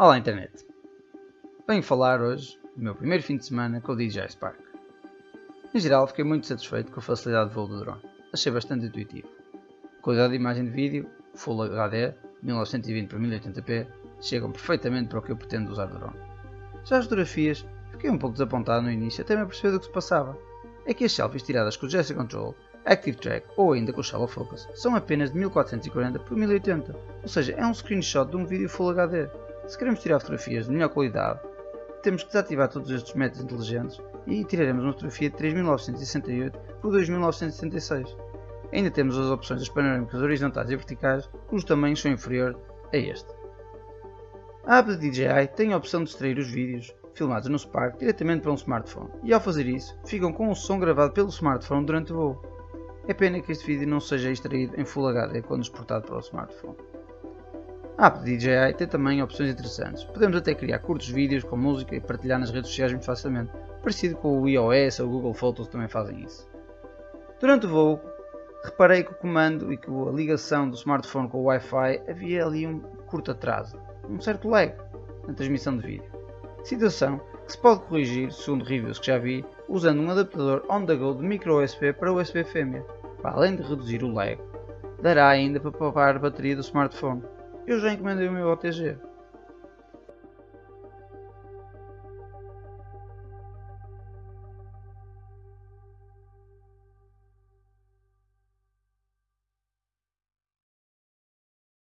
Olá internet! Venho falar hoje do meu primeiro fim de semana com o DJI Spark. Em geral fiquei muito satisfeito com a facilidade de voo do drone, achei bastante intuitivo. A qualidade de imagem de vídeo, Full HD, 1920 x 1080p, chegam perfeitamente para o que eu pretendo usar do drone. Já as fotografias, fiquei um pouco desapontado no início até me aperceber do que se passava. É que as selfies tiradas com o Gesture Control, Active Track ou ainda com o Shallow Focus são apenas de 1440 x 1080, ou seja, é um screenshot de um vídeo Full HD. Se queremos tirar fotografias de melhor qualidade, temos que desativar todos estes métodos inteligentes e tiraremos uma fotografia de 3968 por 2976. Ainda temos as opções das panorâmicas horizontais e verticais, cujos tamanhos são inferiores a este. A app de DJI tem a opção de extrair os vídeos filmados no Spark diretamente para um smartphone e ao fazer isso ficam com o som gravado pelo smartphone durante o voo. É pena que este vídeo não seja extraído em Full HD quando exportado para o smartphone. A app DJI tem também opções interessantes. Podemos até criar curtos vídeos com música e partilhar nas redes sociais muito facilmente, parecido com o iOS ou o Google Photos também fazem isso. Durante o voo, reparei que o comando e que a ligação do smartphone com o Wi-Fi havia ali um curto atraso, um certo lag na transmissão de vídeo. Situação que se pode corrigir, segundo reviews que já vi, usando um adaptador on-the-go de micro USB para USB fêmea, para além de reduzir o lag, dará ainda para poupar a bateria do smartphone eu já encomendei o meu OTG.